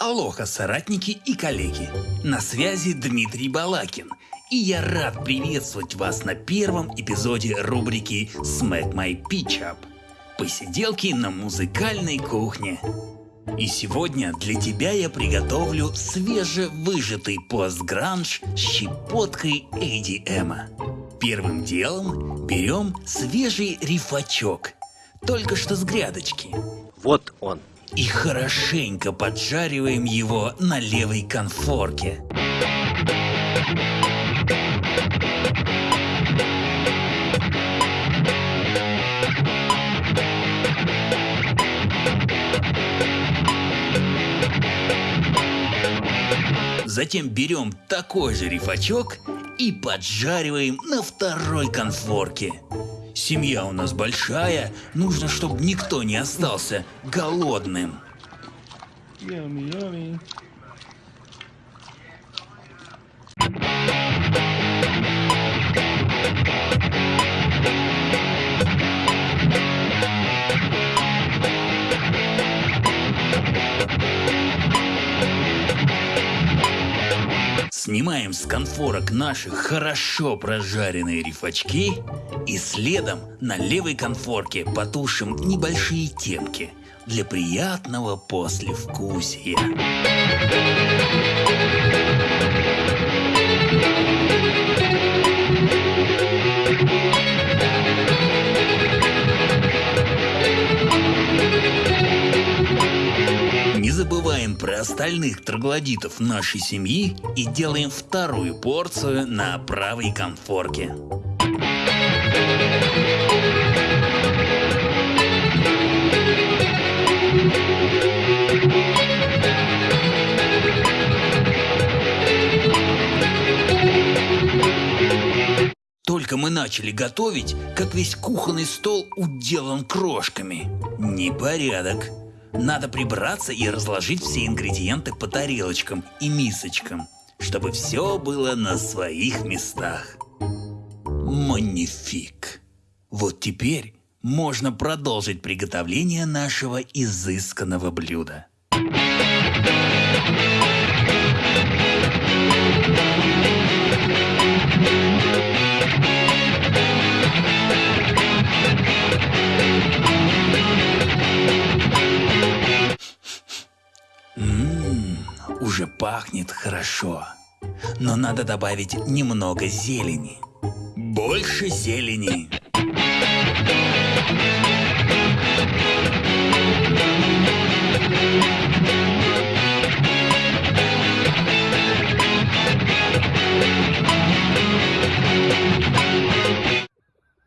Алоха, соратники и коллеги! На связи Дмитрий Балакин, и я рад приветствовать вас на первом эпизоде рубрики Smack My Pitch Up – посиделки на музыкальной кухне. И сегодня для тебя я приготовлю свежевыжатый постгранж с щепоткой ADM. Первым делом берем свежий рифачок, только что с грядочки. Вот он. И хорошенько поджариваем его на левой конфорке. Затем берем такой же рифачок и поджариваем на второй конфорке. Семья у нас большая, нужно, чтобы никто не остался голодным. Yummy, yummy. Снимаем с конфорок наши хорошо прожаренные рифачки и следом на левой конфорке потушим небольшие темки для приятного послевкусия. Не про остальных троглодитов нашей семьи и делаем вторую порцию на правой конфорке. Только мы начали готовить, как весь кухонный стол уделан крошками. Непорядок. Надо прибраться и разложить все ингредиенты по тарелочкам и мисочкам, чтобы все было на своих местах. Манифик. Вот теперь можно продолжить приготовление нашего изысканного блюда. Уже пахнет хорошо. Но надо добавить немного зелени. Больше зелени.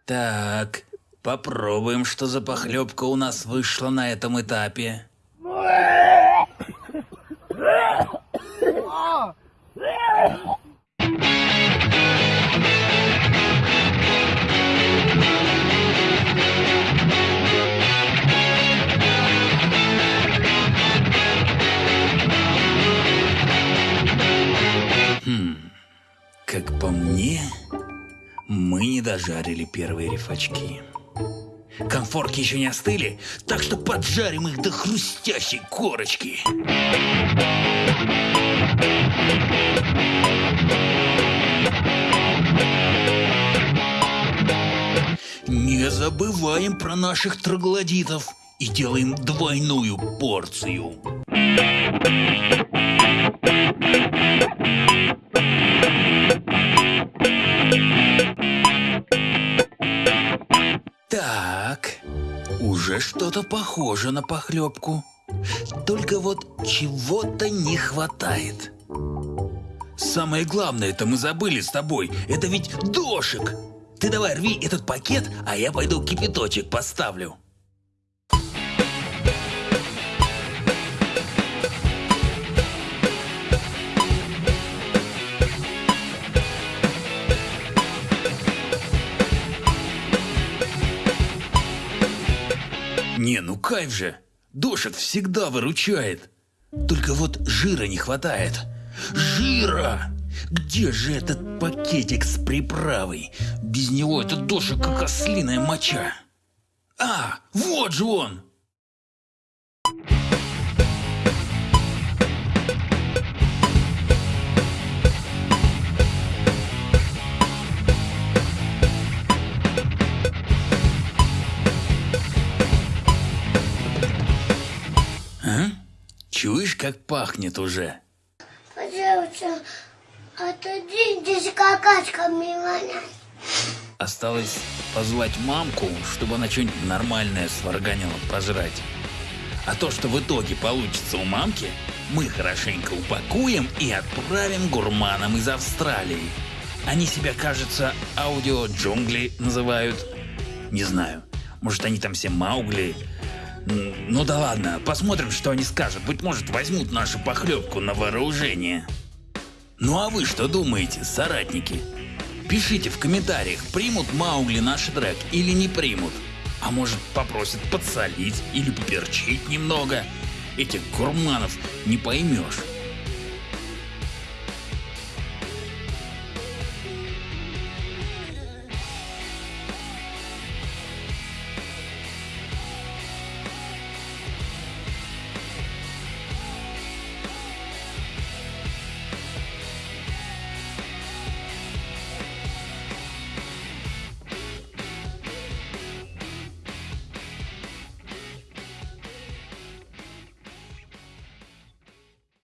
Так, попробуем, что за похлебка у нас вышла на этом этапе. Дожарили первые рифачки. Конфорки еще не остыли, так что поджарим их до хрустящей корочки. Не забываем про наших троглодитов и делаем двойную порцию. Уже что-то похоже на похлебку. Только вот чего-то не хватает. Самое главное это мы забыли с тобой. Это ведь дошик. Ты давай рви этот пакет, а я пойду кипяточек поставлю. Не, ну кайф же. Дошик всегда выручает. Только вот жира не хватает. Жира! Где же этот пакетик с приправой? Без него этот дошик как ослиная моча. А, вот же он! Как пахнет уже? Пожалуйста, отодвиньтесь какашками вонять. Осталось позвать мамку, чтобы она что-нибудь нормальное сварганила пожрать. А то, что в итоге получится у мамки, мы хорошенько упакуем и отправим гурманам из Австралии. Они себя, кажется, аудио-джунгли называют. Не знаю, может они там все Маугли. Ну да ладно, посмотрим, что они скажут. Быть может, возьмут нашу похлебку на вооружение. Ну а вы что думаете, соратники? Пишите в комментариях, примут Маугли наш трек или не примут. А может попросят подсолить или поперчить немного. Этих гурманов не поймешь.